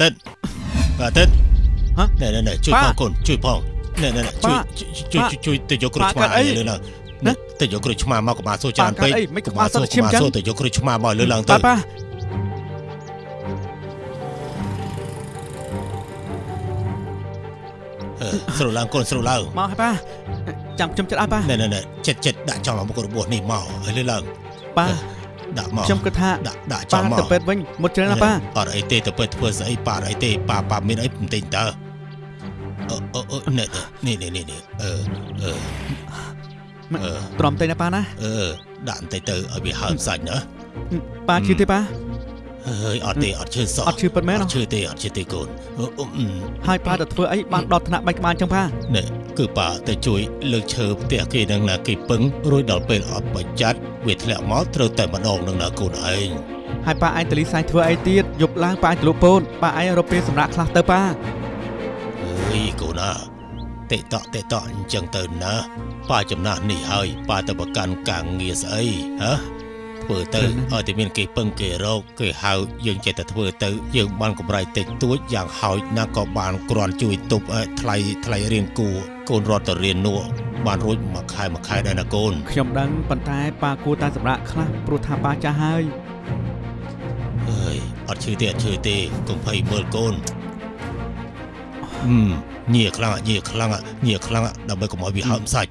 អើអាទិត្យអាទិត្យហ៎ណែណែណែជួយប៉ាផងកូនជួយផងណែណែណែជួយប៉ាជួយប៉ាជួយជួយទៅយកគ្រូប៉ាឆ្មាកើតអីឲ្យលើឡើងណាទៅយកគ្រូឆ្មាមកកុំអាសូរច្រើនប៉ាកើតពេកអីមិនកុំក្បាលអាសូរសត្វឈាមកុំអាចឹងសូរទៅយកគ្រូឆ្មាមកលើឡើងទៅប៉ាប៉ាអឺស្រួលឡើងកូនស្រួលឡើងមកហើយប៉ាចាំខ្ញុំចិត្តឲ្យប៉ាណែណែណែចិត្តចិត្តដាក់ចំមុខរបួសនេះមកឲ្យលើឡើងប៉ា ដាក់មកខ្ញុំគិតថាដាក់ដាក់ចំប៉ាមកទៅពេទ្យវិញមុតច្រើនណាស់ប៉ាអត់អីទេទៅពេទ្យធ្វើស្អីប៉ាអត់អីទេប៉ាប៉ាមានអីបន្តិចតើអឺអឺអឺនេះនេះនេះនេះនេះអឺអឺអឺទ្រាំតែណាប៉ាណាអឺដាក់បន្តិចទៅឲ្យវាហើមសាច់ណាប៉ាឈឺទេប៉ាអើយអត់ទេអត់ឈឺសោះអត់ឈឺពិតមែនអហ៎ត់ឈឺទេអត់ឈឺទេកូនអឺអឺអឺហើយប៉ាទៅធ្វើអីបានដល់ថ្នាក់បាច់ក្បាលចឹងប៉ានេះគឺប៉ាទៅជួយលើកឈើផ្ទះគេនឹងណាគេពឹងរួចដល់ពេលអត់បច្ចាត់ វាធ្លាក់មកត្រូវតែម្ដងនឹងណាកូនឯងហើយប៉ាឯងតលីសៃធ្វើអីទៀតយប់ឡើងប៉ាឯងទៅលក់ពូនប៉ាឯងរកពេលសម្រាប់ខ្លះទៅប៉ាអើយកូនណាតេតក់តេតក់អញ្ចឹងទៅណាប៉ាចំណាស់នេះហើយប៉ាទៅប្រកាន់ការងារស្អីហ៎ ធ្វើទៅឲ្យតែមានគេពឹងគេរកគេហៅយើងចេះតែធ្វើទៅយើងបានកម្រៃតិចតួចយ៉ាងហោចណាស់ក៏បានគ្រាន់ជួយទប់អឺថ្លៃថ្លៃរៀនគួរកូនរត់ទៅរៀននោះបានរួចមួយខែមួយខែដែរណាកូនខ្ញុំដឹងប៉ុន្តែប៉ាគួរតែសម្រាប់ខ្លះព្រោះថាប៉ាចាស់ហើយអើយអត់ឈឺទេអត់ឈឺទេកុំភ័យមើលកូនអឺមញៀខ្លាំងញៀខ្លាំងញៀខ្លាំងដើម្បីកុំឲ្យវាហើមសាច់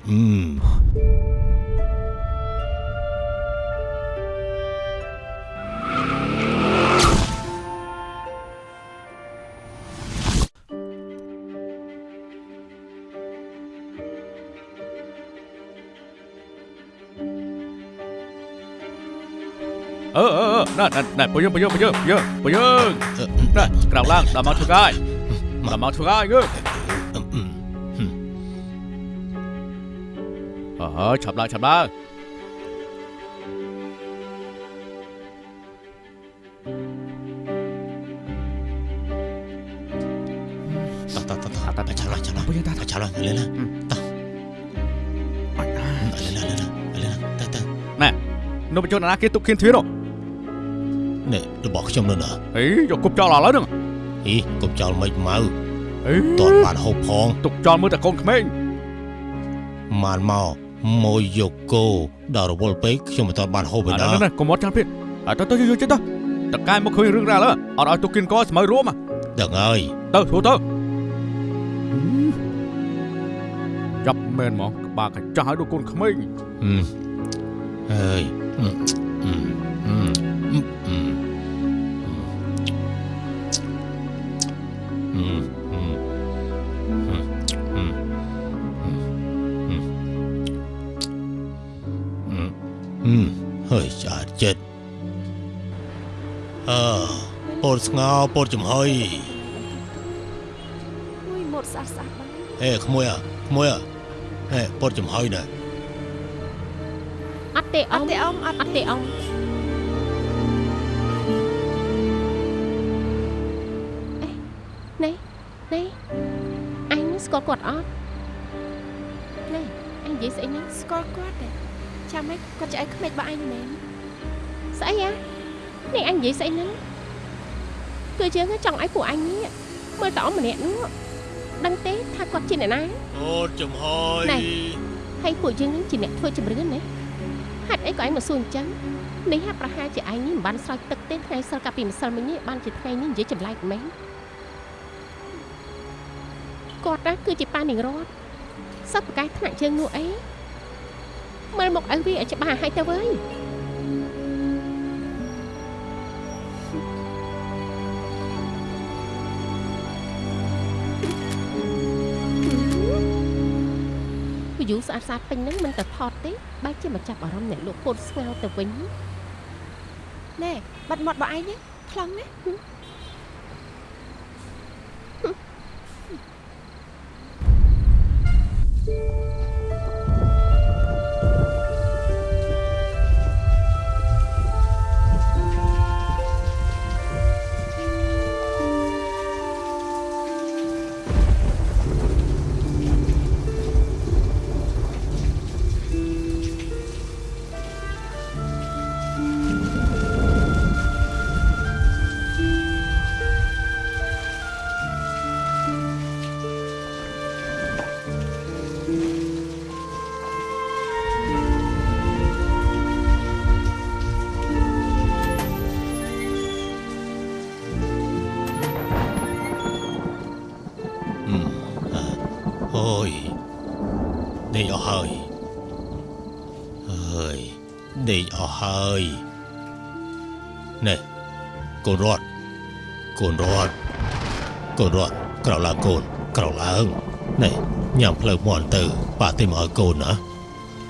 អឺអឺណែណែណែបើយើងបើយើងបើយើងយើងបើយើងអឺណែក្រៅឡើងដល់មកធ្វើកាយដល់មកធ្វើកាយយើអឺអឺអើឆាប់ឡើងឆាប់ឡើងតោះតោះតោះតោះឆាប់ឡើងឆាប់ឡើងបើយើងតាឆាប់ឡើងលេណាតោះអត់ណាលេណាលេណាលេណាតើតើនោះបញ្ចូលណាគេទុកគៀនទ្វារនោះ នេះរបស់ខ្ញុំនោះណាអីយកគប់ចោលឥឡូវហ្នឹងអីកុំចោលមិនមកអីតតបានហូបផងទុកចោលមើលតែកូនក្មេងបានមកមួយយកគោដល់រវល់ពេកខ្ញុំមិនតបានហូបឯអាណានេះនេះកុំមកចាំពេកអើទៅទៅយកចិត្តទៅតកែមកឃើញរឿងរ៉ាវអត់ឲ្យទុកគៀនកស្មៅរួមដឹងហើយទៅធ្វើទៅចាប់មែនហ្មងក្បាលកាចាស់ឲ្យដូចកូនក្មេងអឺហើយ តស្ងោពោតចំហុយមួយម៉ូតស្អាតស្អាតបងហេក្មួយអក្មួយអហេពោតចំហុយណាអត់ទេអអត់ត់ទេទេអ៊ំអត់អត់ទេអងអេនេះនេះអញស្គាល់គាត់អត់នេះអញនិយាយស្អីនេះស្គាល់គាត់ទេចាំម៉េចគាត់ឆ្អែតក្មេករបស់អញមែនស្អីហ៎នេះអញនិយាយស្អីហ្នឹង គឺយើងចង់ឲ្យពួកអញនេះមើលតអមម្នាក់នោះដឹងទេថាគាត់ជាអ្នកណាពោតចំហុយណែហើយពួកយើងនឹងជាអ្នកធ្វើជំរឿនណាហេតុអីក៏ឯងមកសួរអញ្ចឹងនេះហាក់ប្រហែលជាឯងនេះមិនបានស្រោចទឹកទេថ្ងៃសិលកាលពីម្សិលមិញនេះបានជាថ្ងៃនេះនិយាយចម្លែកមែនគាត់ណាគឺជាប៉ានាងរត់សពប្រកាសថ្នាក់ជើងនោះអីមើលមកឲ្យវាឲ្យច្បាស់ឲ្យទៅវើយ យូស្អាតស្អាតពេញហ្នឹងមិនតែថតទេបែរជាមកចាប់អារម្មណ៍អ្នកលក់ពោតស្ងោរទៅវិញណែបាត់មាត់របស់ឯងណាខ្លងណា ណែកូនរត់កូនរត់កូនរត់ក្រោកឡើងកូនក្រោកឡើងណែញ៉ាំផ្លូវមន់ទៅប៉ាទេមកឲ្យកូនណា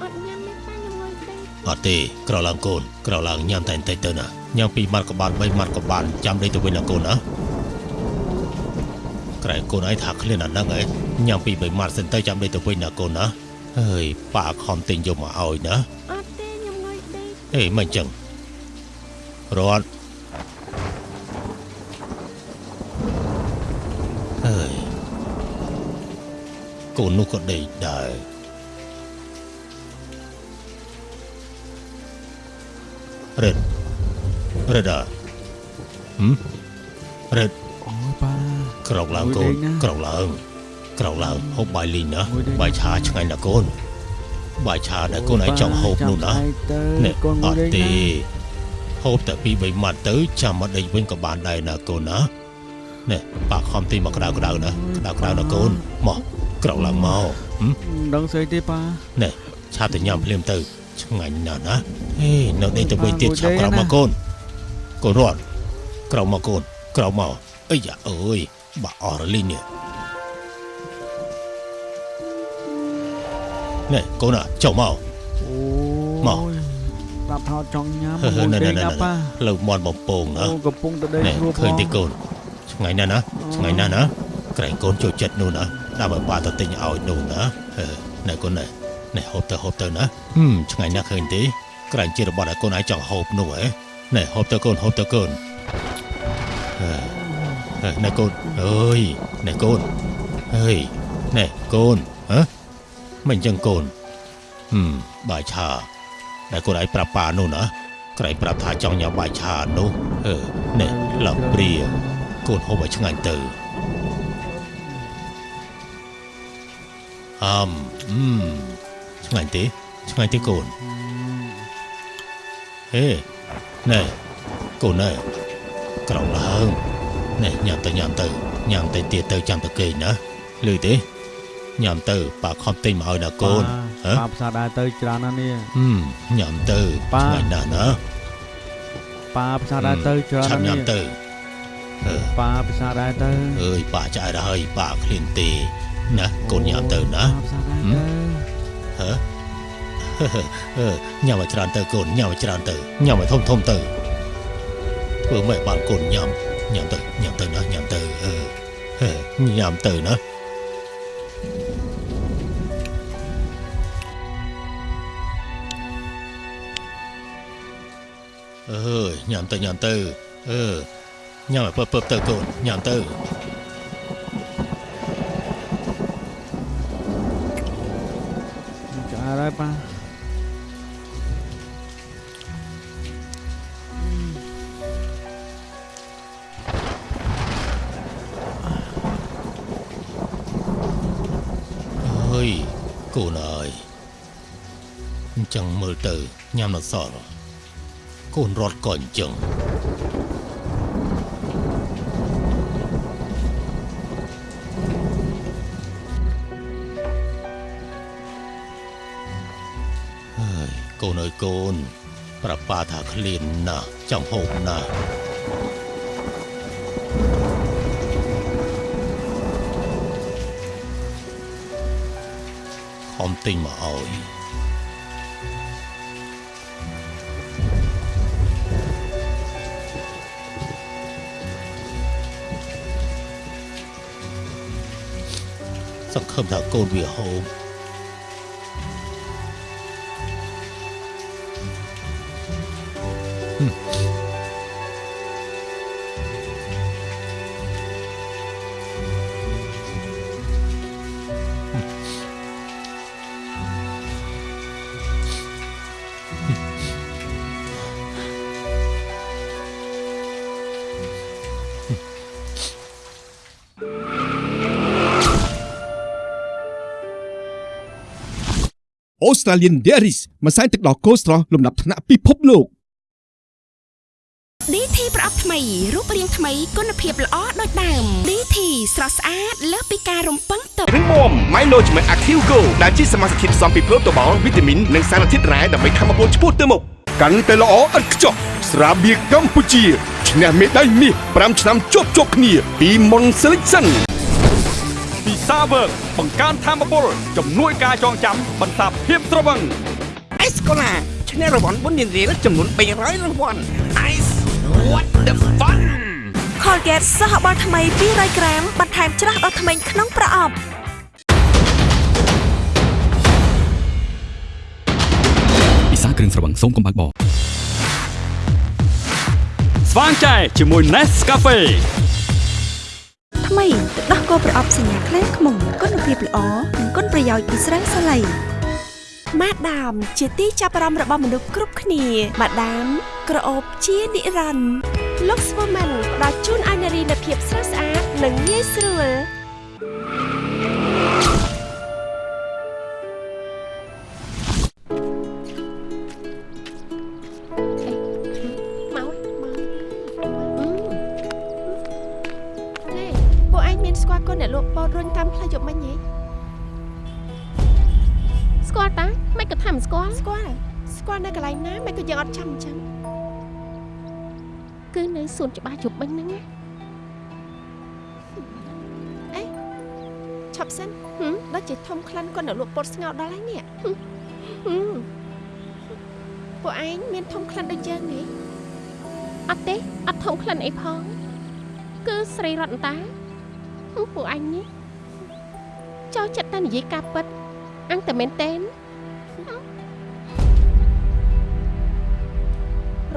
អត់ញ៉ាំទេប៉ាខ្ញុំងុយទេអត់ទេក្រោកឡើងកូនក្រោកឡើងញ៉ាំតែបន្តិចទៅណាញ៉ាំពីរម៉ាត់ក៏បាន3ម៉ាត់ក៏បានចាំដេកទៅវិញណាកូនណាក្រែងកូនឯងថាឃ្លានអាហ្នឹងឯងញ៉ាំពីរ3ម៉ាត់សិនទៅចាំដេកទៅវិញណាកូនណាអើយប៉ាខំទិញយកមកឲ្យណាអត់ទេខ្ញុំងុយទេអេមិនចឹង រត់អើយកូននោះក៏ដេកដែររឹតរឹតអ่ะហឹមរឹតអូយប៉ាក្រោកឡើងកូនមួយដេកណាក្រោកឡើងក្រោកឡើងហូបបាយលីងណាមួយដេកណាបាយឆាឆ្ងាញ់ណាស់កូនបាយឆាដែលកូនឯងចង់ហូបនោះណានេះកូនអមួយត់ដេកទេណា ហូបតែពីរបីម៉ាត់ទៅចាំមកដេកវិញក៏បានដែរណាកូនណានេះប៉ាខំទីមកក្តៅក្តៅណាក្តៅក្តៅណាកូនមកក្រោកឡើងមកហឹមមិនដឹងស្អីទេប៉ានេះឆាប់ទៅញ៉ាំភ្លាមទៅឆ្ងាញ់ណាស់ណាហេនៅដេកទៅវិញទៀតមួយឆាប់ដេកក្រោកណាមកកូនកូនរត់ក្រោកមកកូនក្រោកមកអីយ៉ាអើយបាក់អស់រលីងនេះនេះកូនណាចុះមកអូមក យប្រាប់ថាចង់ញ៉ាំហឺហឺមួយណែដេណែកណែណាប៉ាផ្លូវមន់បំពងណាអូកំពុងតែដេកនេះស្រួលឃើញទេផងកូនឆ្ងាញ់ណាស់ណាឆ្ងាញ់ណាស់ណាក្រែងកូនចូលចិត្តនោះណាដើម្បីប៉ាទៅទិញឲ្យនោះណាហឺណែកូនណែណែហូបទៅហូបទៅណាហឹមឆ្ងាញ់ណាស់ឃើញទេក្រែងជារបស់ដែលកូនឯងចង់ហូបនោះហ៎ណែហូបទៅកូនហូបទៅកូនហឺហឺណែកូនអើយណែកូនអើយណែកូនហ៎មិនអញ្ចឹងកូនហឹមបាយឆា ដែលកូនឯងប្រាប់ប៉ានោះណាក្រែងប្រាប់ថាចង់ញ៉ាំបាយឆានោះអឺណែឡើងព្រាកូនហូបឲ្យឆ្ងាញ់ទៅអមអឺមឆ្ងាញ់ទេឆ្ងាញ់ទេកូនហេណែកូនណែក្រោកឡើងណែញ៉ាំទៅញ៉ាំទៅញ៉ាំទៅទៀតទៅចាំទៅគេងណាលឺទេ ញ៉ាំទៅប៉ាខំទិញមកឲ្យណាកូនហ៎ប៉ាផ្សារដែរទៅច្រើនណាស់នេះហឹមញ៉ាំទៅប៉ាឆ្ងាញ់ណាស់ណាប៉ាផ្សារដែរទៅច្រើនឆាប់ញ៉ាំណាស់នេះទៅអឺប៉ាផ្សារដែរទៅអើយប៉ាចាយហើយប៉ាឃ្លានទេណាកូនញ៉ាំទៅណាប៉ាផ្សារដែរហឹមទៅហ៎អឺញ៉ាំឲ្យច្រើនទៅកូនញ៉ាំឲ្យច្រើនទៅញ៉ាំឲ្យធំធំទៅធ្វើម៉េចបានកូនញ៉ាំញ៉ាំទៅញ៉ាំទៅណាញ៉ាំទៅអឺហឺញ៉ាំទៅណា អើយញ៉ាំទៅញ៉ាំទៅអឺញ៉ាំឲ្យពើពើទៅកូនញ៉ាំទៅចាដែរប៉ាអើយកូនអើយ កូនរត់ក៏អញ្ចឹងហើយកូនអើយកូន ប្រាប់ប៉ាថាឃ្លានណាស់ចង់ហូបណាស់ខំទិញមកឲ្យ សង្ឃឹមថាកូនវា Australian Dairies ម្សៅទឹកដោះគោស្រស់លំដាប់ថ្នាក់ពិភពលោក DT ប្រអប់ថ្មីរូបរាងថ្មីគុណភាពល្អដូចដើម DT ស្រស់ស្អាតលើសពីការរំពឹងទុករឹងមាំ Mylogimet Active Go ដែលជាសមាសធាតុផ្សំពីប្រូតូបាល់វីតាមីននិងសារធាតុរ៉ែដើម្បីធ្វើឲ្យពលឆ្ពោះទៅមុខកាន់តែល្អឥតខ្ចោះស្រាបៀរកម្ពុជាឈ្នះមេដាយមាស5ឆ្នាំជាប់ជាប់គ្នាពី Mon Selection ពីសាវើកបង្កើនធមពលជំនួយការចងចាំបន្សាបភាពត្រវឹងអេសកូឡាឈ្នះរង្វាន់បុណ្យរៀលចំនួន300រង្វាន់ Ice what the fun Colgate សហបាល់ថ្មី200ក្រាមបន្ថែមច្រាស់ដល់ថ្មីក្នុងប្រអប់ពិសាគ្រឿងស្រវឹងសូមកុំបើកបរស្វាងចែជាមួយ Nescafe ថ្មីទឹកដោះគោប្រអប់សញ្ញាខ្លែងខ្មុំគុណភាពល្អនិងគុណប្រយោជន៍ពីស្រាសាឡៃម៉ាដាម ជាទីចាប់អារម្មណ៍របស់មនុស្សគ្រប់គ្នាម៉ាដាម ក្រអូបជានិរន្តរ៍ Lux Woman ផ្ដល់ជូនឲ្យនារីនូវភាពស្រស់ស្អាតនិងងាយស្រួល អត់ចាំអញ្ចឹងគឺនៅសួនច្បារជប់មិញហ្នឹងណាឈប់សិនហឹមដូចជាធំក្លិនកូនអ្នកលក់ពោតស្ងោរដល់ហើយនេះហឹមពួកឯងមានធំក្លិនដូចយើងហ៎អត់ទេអត់ធំក្លិនអីផង គឺស្រីរតនតាហឹមពួកអញនេះចូលចិត្តតែនិយាយការពិតអញតែមែនតេន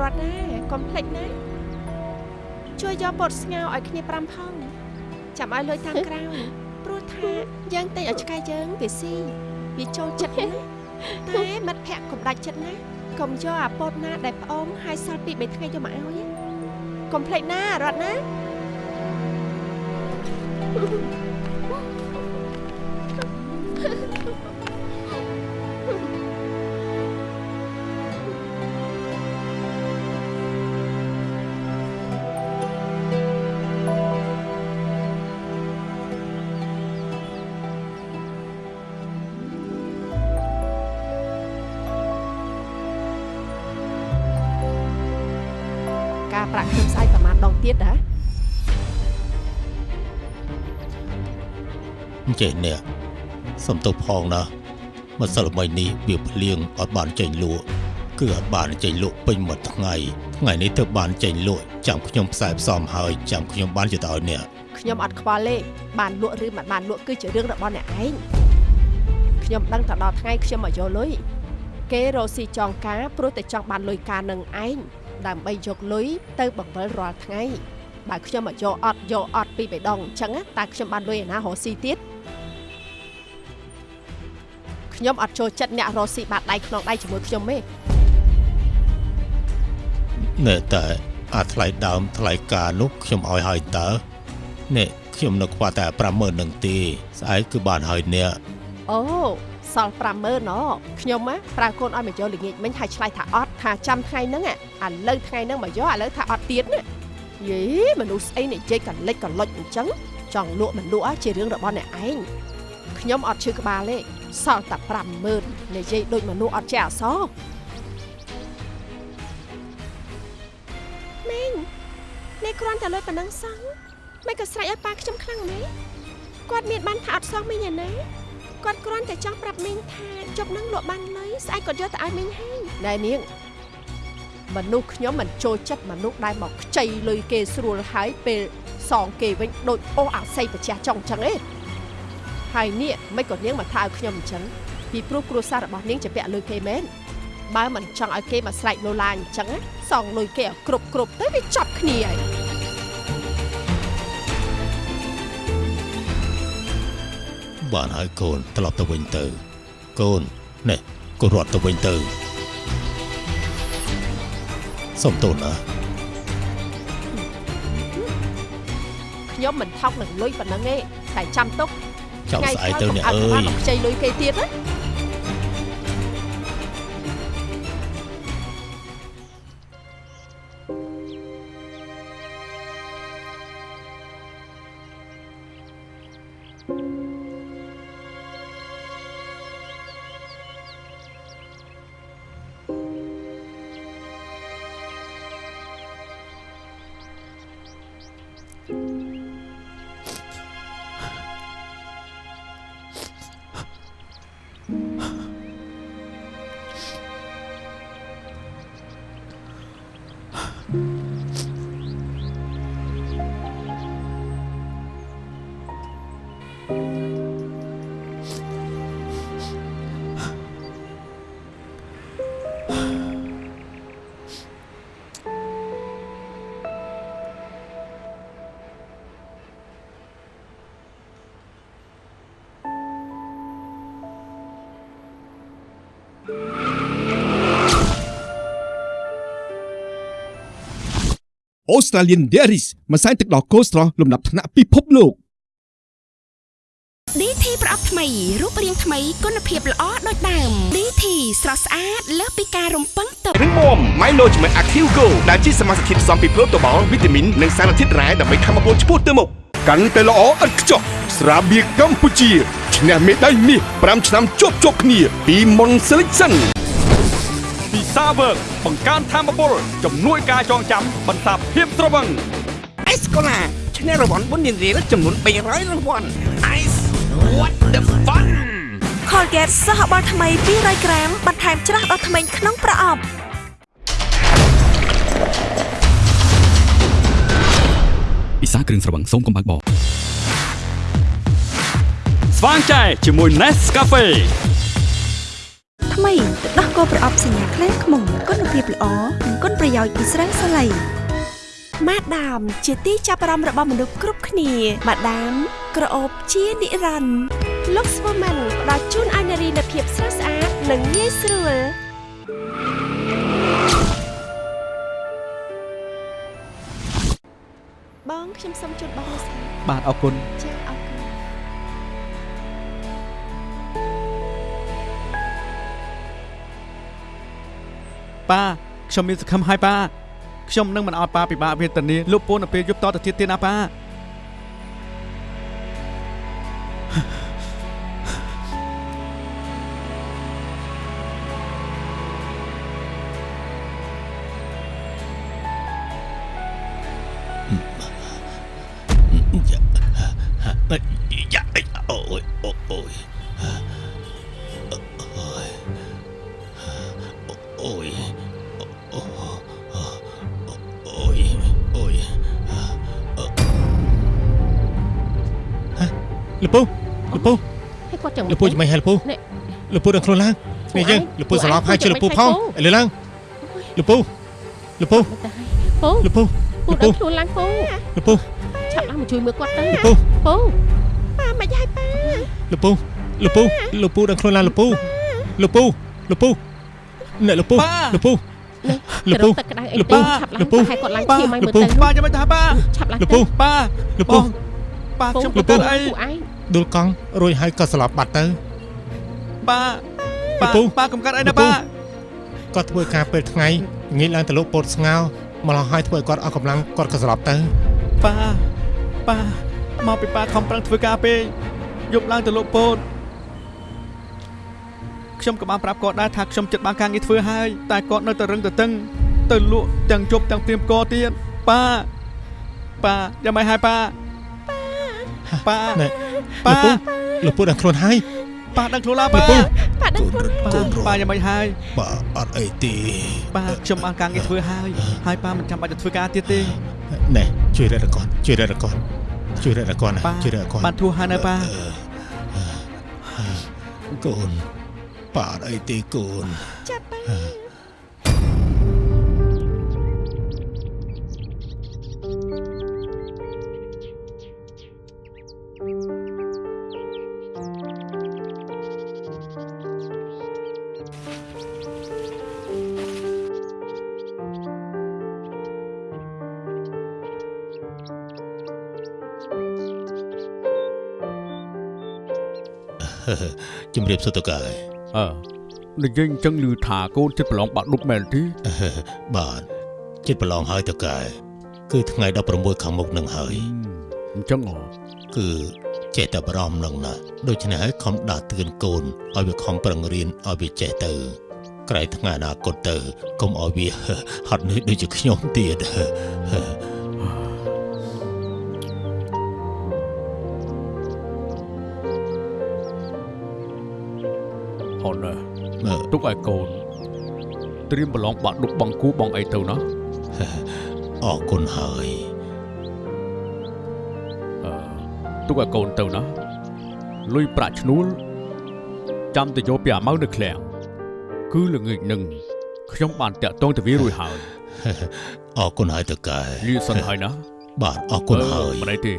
រត់ណាកុំភ្លេចណាជួយយកពោតស្ងោរឲ្យគ្នា5ផងចាំឲ្យលុយតាមក្រោយព្រោះថាយើងតែងឲ្យឆ្កែយើងវាស៊ីវាចូលចិត្តណាតែមិត្តភក្តិកុំដាច់ចិត្តណាកុំយកអាពោតណាដែលផ្អមហើយសល់ពី3ថ្ងៃយកមកឲ្យណាកុំភ្លេចណារត់ណាការ ទៀតហ៎ចេះនេះសំទោសផងណាម្សិលមិញនេះវាភ្លៀងអត់បានចេញលក់គឺអត់បានចេញលក់ពេញមួយថ្ងៃថ្ងៃនេះទើបបានចេញលក់ចាំខ្ញុំផ្សាយផ្សំហើយចាំខ្ញុំបានជិតឲ្យអ្នកខ្ញុំអត់ខ្វល់ទេបានលក់ឬមិនបានលក់គឺជារឿងរបស់អ្នកឯងខ្ញុំដឹងតែដល់ថ្ងៃខ្ញុំមកយកលុយគេរកស៊ីចងការព្រោះតែចង់បានលុយការនឹងឯង ដើម្បីយកលុយទៅបង្វិលរាល់ថ្ងៃបើខ្ញុំមកយកអត់យកអត់ពីបេដងអញ្ចឹងណាតើខ្ញុំបានលុយឯណារកស៊ីទៀតខ្ញុំអត់ចូលចិត្តអ្នករកស៊ីបាតដៃក្នុងដៃជាមួយខ្ញុំទេណែតែអាថ្លៃដើមថ្លៃការនោះខ្ញុំឲ្យហើយតើនេះខ្ញុំនៅខ្វះតែ50000នឹងទេស្អែកគឺបានហើយអ្នកអូ សល់50000ណខ្ញុំណាប្រើកូនឲ្យមកយកល្ងាចមិញហើយឆ្លៃថាអត់ថាចាំថ្ងៃហ្នឹងអាឥឡូវថ្ងៃហ្នឹងមកយកឥឡូវថាអត់ទៀតណាយេមនុស្សស្អីនិយាយកលិចកលុចអញ្ចឹងចង់លក់មិនលក់ជារឿងរបស់អ្នកឯងខ្ញុំអត់ឈឺក្បាលទេសល់តែ50000និយាយដូចមនុស្សអត់ចេះអសរម៉េងនេះគ្រាន់តែលុយប៉ុណ្ណឹងសោះមិនក៏ស្រែកឲ្យប៉ាខ្ញុំខ្លាំងមែនគាត់មានបានថាអត់សោះមីងឯណា គាត់គ្រាន់តែចង់ប្រាប់មីងថាជប់នឹងលក់បានលុយស្អែកគាត់យកទៅឲ្យមីងហើយណែនាងមនុស្សខ្ញុំមិនចូលចិត្តមនុស្សដែលមកខ្ចីលុយគេស្រួលហើយពេលសងគេវិញដូចអូសអាស័យប្រជះចង់អញ្ចឹងឯងហើយនេះមិនក៏នាងមកថាឲ្យខ្ញុំអញ្ចឹងពីព្រោះគ្រួសាររបស់នាងជាពាក់លុយគេមែនបើមិនចង់ឲ្យគេមកស្រែកលោឡាអញ្ចឹងណាសងលុយគេឲ្យគ្រប់គ្រប់ទៅវាចប់គ្នាហើយ បានហើយកូនត្រឡប់ទៅវិញទៅ កូននេះកូនរត់ទៅវិញទៅសុំទោសណាខ្ញុំមិនថោកនឹងលុយប៉ុណ្ណឹងទេតែចាំទុកចង់ស្អែកទៅអ្នកអើបាយនមកខ្ចីលុយគេទៀតណា 嗯。 អូស្ត្រាលៀន Dairies ម្សៅទឹកដោះគោស្រស់លំដាប់ថ្នាក់ពិភពលោក DT ប្រអប់ថ្មីរូបរាងថ្មីគុណភាពល្អដូចដើម DT ស្រស់ស្អាតលើសពីការរំពឹងទុករឹងមាំ Milo ជាមួយ Active Go ដែលជាសមាសធាតុផ្សំពីប្រូតូបាល់វីតាមីននិងសារធាតុរ៉ែដើម្បីធ្វើឲ្យឆ្ពោះទៅមុខកាន់តែល្អឥតខ្ចោះស្រាបៀរកម្ពុជាឈ្នះមេដាយមាស5ឆ្នាំជាប់ជាប់គ្នាពី Mon Selection ពី សាវើកបង្កើនធម៌ពលជំនួយការចងចាំបន្សាបភាពត្រវឹងអេសកូឡាឈ្នះរង្វាន់បុណ្យរៀលចំនួន300រង្វាន់ Ice what the fun Colgate សហបាល់ថ្មី200ក្រាមបន្ថែមច្រាស់ដល់ធ្មេញក្នុងប្រអប់ពិសាគ្រឿងស្រវឹងសូមកុំបើកបរស្វាងចែជាមួយ Nescafe ថ្មីទឹក ដោះគោប្រអប់សញ្ញាខ្លាំងខ្មុំគុណភាពល្អនិងគុណប្រយោជន៍ពីស្រាសាឡៃម៉ាដាម ជាទីចាប់អារម្មណ៍របស់មនុស្សគ្រប់គ្នាម៉ាដាម ក្រអូបជានិរន្តរ៍ Lux Woman ផ្ដល់ជូនឲ្យនារីនូវភាពស្រស់ស្អាតនិងងាយស្រួលបងខ្ញុំសូមជូនបងមួយស្លាបាទអរគុណចាអរគុណ ប៉ាខ្ញុំមានសង្ឃឹមហើយប៉ាខ្ញុំនឹងមិនឲ្យប៉ាពិបាកវេទនាលោកពូននៅពេលយប់តទៅទៀតទេណាប៉ាយ៉ាអូយ លពូលពូឲ្យគាត់ចឹងលពូចាំមិនហេលពូនេះលពូដល់ខ្លួនឡើងនេះយើងលពូសន្លប់ហើយជួយលពូផងឥឡូវឡើងលពូលពូតែពូលពូពូលពូដល់ខ្លួនឡើងពូលពូឆាប់ឡើងមកជួយមើលគាត់ទៅលពូពូប៉ាមិនហើយប៉ាលពូលពូលពូដល់ខ្លួនឡើងលពូលពូលពូអ្នកលពូលពូនេះលទៅពូរកទឹកក្តៅអីលទេពូឆាប់ឡើងលពូទៅឲ្យគាត់ឡើងប៉ាឈាមឲ្យមើលលពូទៅប៉ាចាំមិនថាប៉ាឆាប់ឡើងលពូទៅប៉ាលពូប៉ាខ្ញុំពូប្រកាសអីពូឯង ដួលកង់រួចហើយក៏ស្លាប់បាត់ទៅប៉ាលប៉ាពូប៉ាកំកាត់អីលណាពូប៉ាគាត់ធ្វើការពេលថ្ងៃងាយឡើងទៅលោកពោតស្ងោមកឡោះហើយធ្វើឲ្យគាត់អស់កម្លាំងគាត់ក៏ស្លាប់ទៅប៉ាប៉ាមកពីប៉ាខំប្រឹងធ្វើការពេកយប់ឡើងទៅលោកពោតខ្ញុំក៏បានប្រាប់គាត់ដែរថាខ្ញុំចិត្តបានការងារធ្វើហើយតែគាត់នៅតែរឹងទៅតឹងទៅលក់ទាំងជប់ទាំងព្រៀមកទៀតប៉ាប៉ាយ៉ាងម៉េចហើយប៉ាប៉ាណែ ប៉ាលពូលពូដល់ខ្លួនហើយប៉ាដឹងខ្លួនឡាលប៉ាពូប៉ាដឹងខ្លួនប៉ាប៉ាយ៉ាងម៉េចហើយបើអត់អីទេប៉ាខ្ញុំបានការងារធ្វើហើយហើយប៉ាមិនចាំបាច់ទៅធ្វើការទៀតទេណែជួយរកគាត់ជួយរកគាត់ជួយរកគាត់ណាប៉ាជួយរកគាត់បានធូរហើយនៅប៉ាកូនប៉ាអត់អីទេកូនចាប់ប៉ា ជំរាបសួរតកែអឺនិយាយអញ្ចឹងឮថាកូនចិត្តប្រឡងបាក់ឌុបមែនទេបាទចិត្តប្រឡងហើយតកែគឺថ្ងៃ16ខាងមុខនឹងហើយអញ្ចឹងហ៎គឺចេះតែបារម្ភនឹងណាដូច្នេះហើយខំដាស់តឿនកូនឲ្យវាខំប្រឹងរៀនឲ្យវាចេះទៅក្រោយថ្ងៃអនាគតទៅកុំឲ្យវាហត់នឿយដូចជាខ្ញុំទៀត ទុកឲ្យកូនត្រៀមប្រឡងបាក់ឌុបបងគូបងអីទៅណាអរគុណហើយអឺទុកឲ្យកូនទៅណាលុយប្រាក់ឈ្នួលចាំទៅយកពីអាម៉ៅនៅឃ្លាំងគឺល្ងាចនឹងខ្ញុំបានតាក់ទងទៅវារួចហើយអរគុណហើយតើកែលាសិនហើយណាបាទអរគុណហើយមិនអីទេ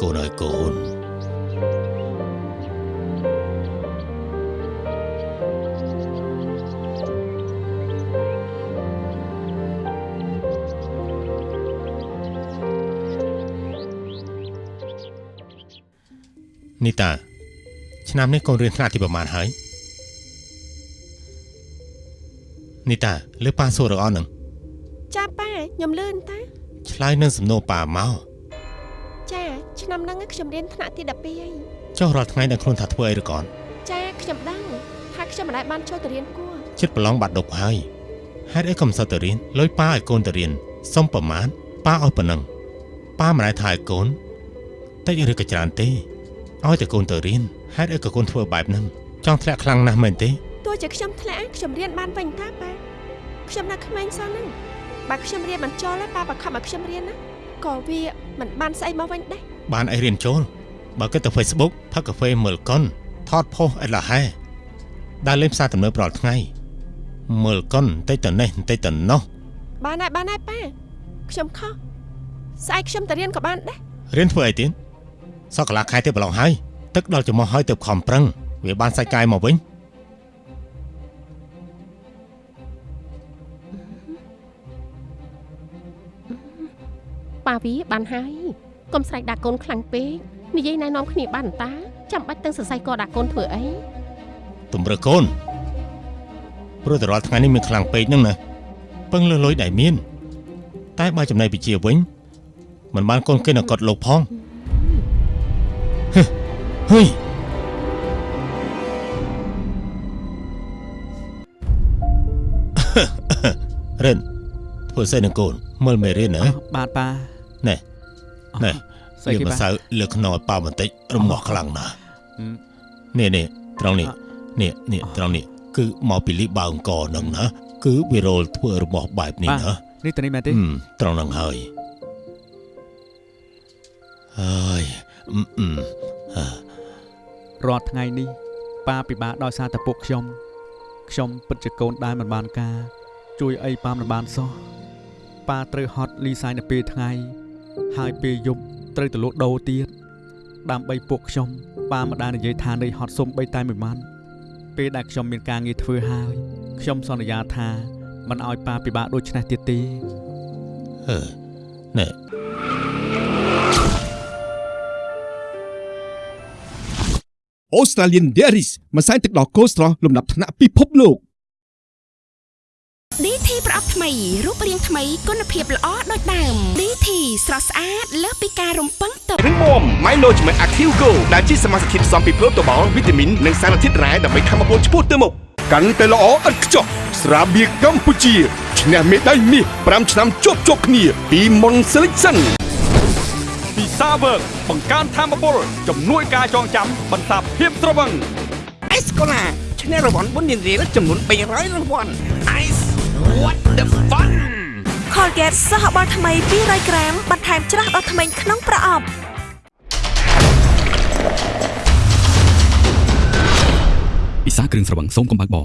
កូនហើយកូននីតាឆ្នាំនេះកូនរៀនថ្នាក់ទីប្រហែលហើយនីតាលើប៉ាសួររកអស់នឹងចាប៉ាខ្ញុំលឿនតាឆ្លើយនឹងសំណួរប៉ាមកចាឆ្នាំហ្នឹង ខ្ញុំរៀនថ្នាក់ទី12ហើយចុះរាល់ថ្ងៃដឹងខ្លួនថាធ្វើអីឬកូនចាខ្ញុំដឹងថាខ្ញុំមិនដែលបានចូលទៅរៀនគួរចិត្តប្រឡងបាត់ដប់ហើយហេតុអីក៏មិនសូវទៅរៀនលុយប៉ាឲ្យកូនទៅរៀនសុំប្រមាណប៉ាឲ្យប៉ុណ្ណឹងប៉ាមិនដែលថាឲ្យកូនតិចឬក៏ច្រើនទេឲ្យតែកូនទៅរៀនហេតុអីក៏កូនធ្វើបែបហ្នឹងចង់ធ្លាក់ខ្លាំងណាស់មែនទេទោះជាខ្ញុំធ្លាក់ខ្ញុំរៀនបានវិញតាប៉ាខ្ញុំនៅក្មេងសោះហ្នឹងបើខ្ញុំរៀនមិនចូលទេប៉ាបង្ខំឲ្យខ្ញុំរៀនណាក៏វាមិនបានស្អីមកវិញដែរ បានអីរៀនចូលបើគិតទៅ Facebook ផឹកកាហ្វេមើលកុនថតផុសអីឡាហែដើរលេងផ្សារទំនើបរាល់ថ្ងៃមើលកុនបន្តិចទៅនេះបន្តិចទៅនោះបានហើយបានហើយប៉ាខ្ញុំខុសស្អែកខ្ញុំទៅរៀនក៏បានដែររៀនធ្វើអីទៀតសក់កន្លះខែទៀតប្រឡងហើយទឹកដល់ចំោះហើយទៅខំប្រឹងវាបានសាច់កាយមកវិញប៉ាវាបានហើយ កុំស្រែកដាក់កូនខ្លាំងពេកនិយាយណែនាំគ្នាបានតាចាំបាច់ទាំងសរសៃកដាក់កូនធ្វើអីទំរើកូនព្រោះតែរាល់ថ្ងៃនេះមានខ្លាំងពេកហ្នឹងណាពឹងលើលុយដែលមាន តែបើចំណៃវិជាវិញមិនបានកូនគេនៅកត់លោកផងហឹហុយរិនធ្វើស្អីនឹងកូនមើលមេរៀនណាបាទប៉ាណែ ណែស្អីលាគេម្បាទសៅលើខ្នល់ប៉ាបន្តិចរមាស់ខ្លាំងណាស់ហឹមនេះនេះត្រង់នេះនេះនេះត្រង់នេះគឺមកពីលីបើអង្គរហ្នឹងណាគឺវីរ៉ុលធ្វើរមាស់បែបនេះបាទណានេះទៅនេះមែនទេហឹមត្រង់ហ្នឹងហើយហើយអឺអឺអឺរាល់ថ្ងៃនេះប៉ាពិបាកដោយសារតែពួកខ្ញុំខ្ញុំពិតជាកូនដែលមិនបានការ ជួយអីប៉ាមិនបានសោះប៉ាត្រូវហត់លីសាយនៅពេលថ្ងៃ ហើយពេលយប់ត្រូវទៅលក់ដូរទៀតដើម្បីពួកខ្ញុំប៉ាមិនដែលនិយាយថានៃហត់សុំបីតែមួយម៉ាន់ពេលដែលខ្ញុំមានការងារធ្វើហើយខ្ញុំសន្យាថាមិនឲ្យប៉ាពិបាកដូចនេះទៀតទេអឺណែ Australian Dairies ម្សៅទឹកដោះគោស្រស់លំដាប់ថ្នាក់ពិភពលោក DT ប្រអប់ថ្មីរូបរាងថ្មីគុណភាពល្អដូចដើម DT ស្រស់ស្អាតលើសពីការរំពឹងទុករឹងមាំ Milo ជាមួយ Active Go ដែលជាសមាសធាតុផ្សំពីប្រូតូបាល់វីតាមីននិងសារធាតុរ៉ែដើម្បីធ្វើឲ្យពលឆ្ពោះទៅមុខកាន់តែល្អឥតខ្ចោះស្រាបៀរកម្ពុជាឈ្នះមេដាយមាស5ឆ្នាំជាប់ជាប់គ្នាពី Mon Selection ពីសាវើកបង្កើនធមពលជំនួយការចងចាំបន្សាបភាពត្រវឹងអេសកូឡាឈ្នះរង្វាន់បុណ្យរៀលចំនួន300រង្វាន់ Ice what the fun Colgate សហបាល់ថ្មី200ក្រាមបន្ថែមច្រាស់ដល់ថ្មីក្នុងប្រអប់ពិសាគ្រឿងស្រវឹងសូមកុំបើកបរ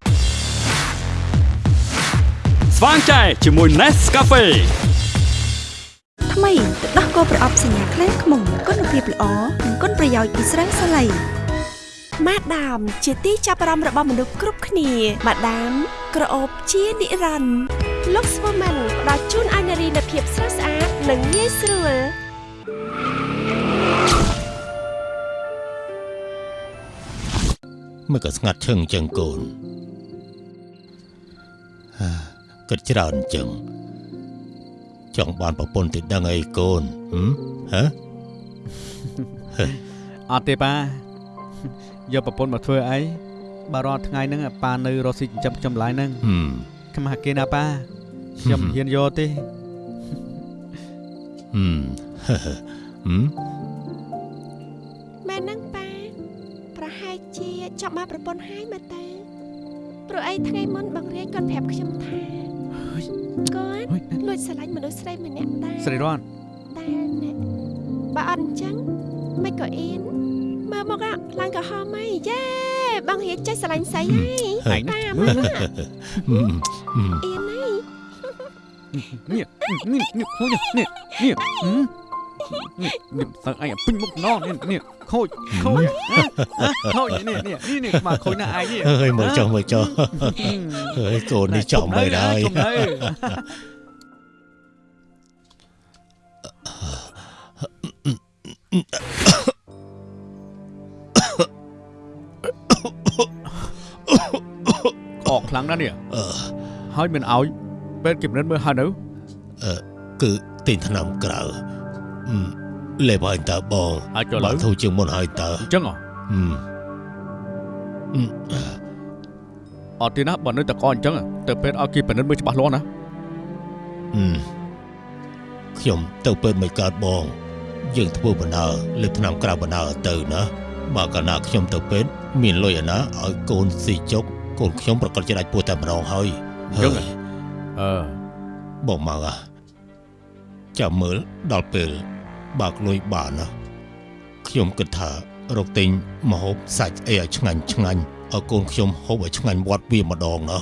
ស្វាងចែជាមួយ Nescafe ថ្មីទឹកដោះគោប្រអប់សញ្ញាខ្លែងខ្មុំគុណភាពល្អនិងគុណប្រយោជន៍ពីស្រាសាឡៃ ម៉ាដាម ជាទីចាប់អារម្មណ៍របស់មនុស្សគ្រប់គ្នាម៉ាដាម ក្រអូបជានិរន្តរ៍ Lux Woman ផ្ដល់ជូនឲ្យនារីនូវភាពស្រស់ស្អាតនិងងាយស្រួលហមិនក៏ស្ងាត់ឈឹងចឹងកូនហាគិតច្រើនចឹងចង់បានប្រពន្ធទៅដឹងអីកូនហឹមហ៎អត់ទេប៉ា យកប្រពន្ធមកធ្វើអីបើរាល់ថ្ងៃហ្នឹងប៉ានៅរស់ស៊ីចិញ្ចឹមខ្ញុំឡើយហ្នឹងហឹមខ្មាស់គេណាប៉ាខ្ញុំមិនហ៊ានយកទេហឹមហឹមមែនហ្នឹងប៉ាប្រហែលជាចង់បានប្រពន្ធហើយមើលទៅព្រោះអីថ្ងៃមុនបងរាជគាត់ប្រាប់ខ្ញុំថាគាត់លួចស្រឡាញ់មនុស្សស្រីម្នាក់ដែរស្រីរតតែអ្នកបើអត់អញ្ចឹងមិនក៏អៀន មើលមកអាខ្លាំងក្រហមហីយេបងរាជចេះស្រឡាញ់ស្រីហើយប៉ាមើលហឹមហឹមអៀនហីនេះនេះនេះខូចនេះនេះនេះនេះសើអីពេញមុខណោះនេះនេះខូចខូចខូចនេះនេះនេះនេះមកខូចណាឯងនេះអើយមើលចុះមើលចុះអើយកូននេះចំបីដែរចំ អកខ្លាំងណាស់នេះអឺហើយមិនឲ្យពេទ្យគំនិតមើលហើយនៅអឺគឺទិញថ្នាំក្រៅហឹមលេបឲ្យតើបងអាចចូលបើឡើយធូរជាងមុនឲ្យតើអញ្ចឹងហ៎ហឹមហឹមអត់ទេណាបើនៅតែកអញ្ចឹងទៅពេទ្យឲ្យគេពិនិត្យមើលច្បាស់លាស់ណាហឹមខ្ញុំទៅពេទ្យមិនកើតបង យើងធ្វើបណ្ដើលើកថ្នាំក្រៅបណ្ដើទៅណាបើកាលណាខ្ញុំទៅពេទ្យមានលុយអាណាឲ្យកូនស៊ីចុក កូនខ្ញុំប្រកាសជាដាច់ពោះតែម្ដងហើយអញ្ចឹងហ៎អឺបងមកអាចាំមើលដល់ពេលបើកលុយបានណាខ្ញុំគិតថារកទិញម្ហូបសាច់អីឲ្យឆ្ងាញ់ឆ្ងាញ់ឲ្យកូនខ្ញុំហូបឲ្យឆ្ងាញ់វត្តវាម្ដងណា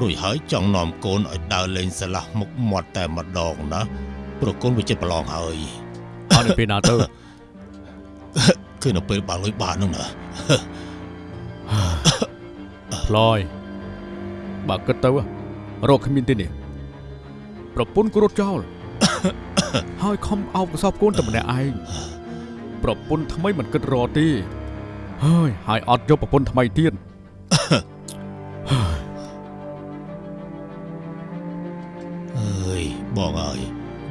រួចហើយចង់នាំកូនឲ្យដើរលេងស្លាស់មុខមាត់តែម្ដងណាព្រោះកូនវាចិត្តប្រឡងហើយអត់នៅពេលណាទៅគឺនៅពេលបើកលុយបាននោះណា ផ្លយបើគិតទៅរកគ្មានទេនេះប្រពន្ធគ្រួតចោលហើយខំអោបកសោបកូនតែម្នាក់ឯងប្រពន្ធថ្មីមិនគិតរកទេហើយហើយអត់យកប្រពន្ធថ្មីទៀតអើយបងអើយ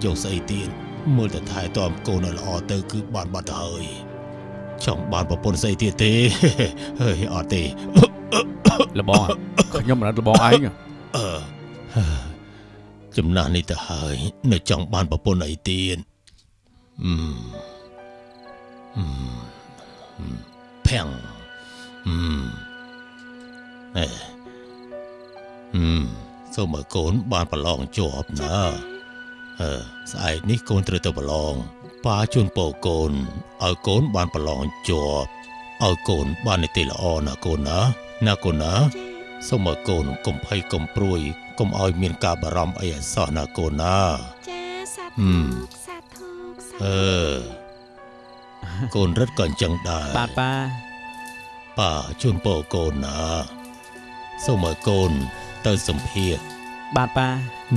យកស្អីទៀតមើលតែថែទាំកូនឲ្យល្អទៅគឺបានបាត់ទៅហើយចង់បានប្រពន្ធស្អីទៀតទេហើយអត់ទេ លបងខ្ញុំមិនដឹងលបងឯងអឺចំណាស់នេះទៅហើយនៅចង់បានប្រពន្ធអីទៀតអឺអឺអឺភាំងអឺអេអឺសូមឲ្យកូនបានប្រឡងជាប់ណាអឺស្អែកនេះកូនត្រូវទៅប្រឡងប៉ាជូនពរកូនឲ្យកូនបានប្រឡងជាប់ឲ្យកូនបាននីតិល្អណាកូនណាណាកូនណាសូមឲ្យកូនកុំភ័យកុំព្រួយកុំឲ្យមានការបារម្ភអីឲ្យសោះណាកូនណាចាសាហឹធុមសាធុសាអឺកូនរត់ក៏អញ្ចឹងដែរបាទប៉ាប៉ាជូនពរកូនណាសូមឲ្យកូនទៅសម្ភារបាទប៉ា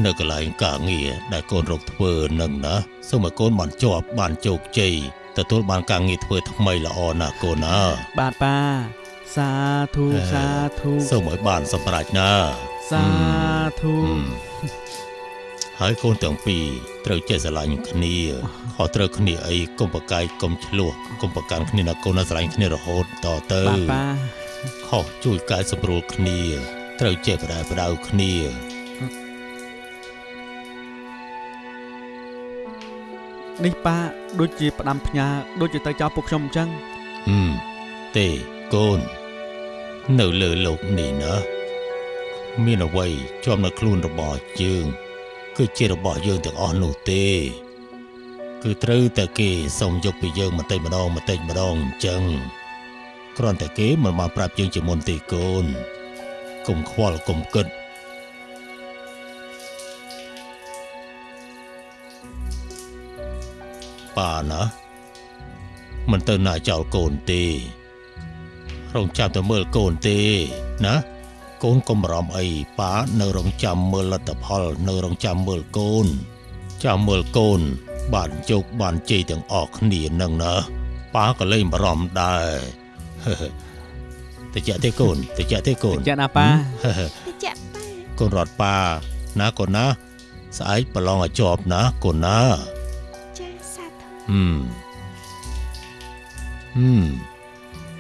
នៅកន្លែងការងារដែលកូនរកធ្វើនឹងណាសូមឲ្យកូនបានជាប់បានជោគជ័យទទួលបានការងារធ្វើថ្មីល្អណាកូនណាបាទប៉ា សាធុសាធុសូមឲ្យបានសម្រេចណាសាធុហឹមហើយកូនទាំងពីរត្រូវចេះស្រឡាញ់គ្នាខុសត្រូវគ្នាអីកុំប្រកែកកុំឆ្លោះកុំប្រកាន់គ្នាណាកូនណាស្រឡាញ់គ្នារហូតតទៅបាទប៉ាខុសជួយកែសម្រួលគ្នា ត្រូវចេះបដែបដៅគ្នានេះប៉ាដូចជាផ្ដាំផ្ញើដូចជាទៅចោលពួកខ្ញុំអញ្ចឹងហឹមទេ កូន នៅលើលោកនេះណាមានអ្វីជាប់នៅខ្លួនរបស់យើង គឺជារបស់យើងទាំងអស់នោះទេ គឺត្រូវតែគេសុំយកពីយើងបន្តិចម្ដងបន្តិចម្ដងអញ្ចឹងគ្រាន់តែគេមិនបានប្រាប់យើងជាមុនទេកូនកុំខ្វល់កុំគិតប៉ាណាមិនទៅណាចោលកូនទេ រងចាំទៅមើលកូនទេណាកូនកុំបារម្ភអីប៉ានៅរងចាំមើលលទ្ធផល នៅរងចាំមើលកូន ចាំមើលកូន បានជោគបានជ័យទាំងអស់គ្នានឹងណាប៉ាក៏លែងបារម្ភដែរតិចទេកូនតិចទេកូនចាណាប៉ាតិចប៉ាកូនរត់ប៉ាណាកូនណា ស្អែកប្រឡងឲ្យជាប់ណាកូនណាចាសាធុហឹមហឹម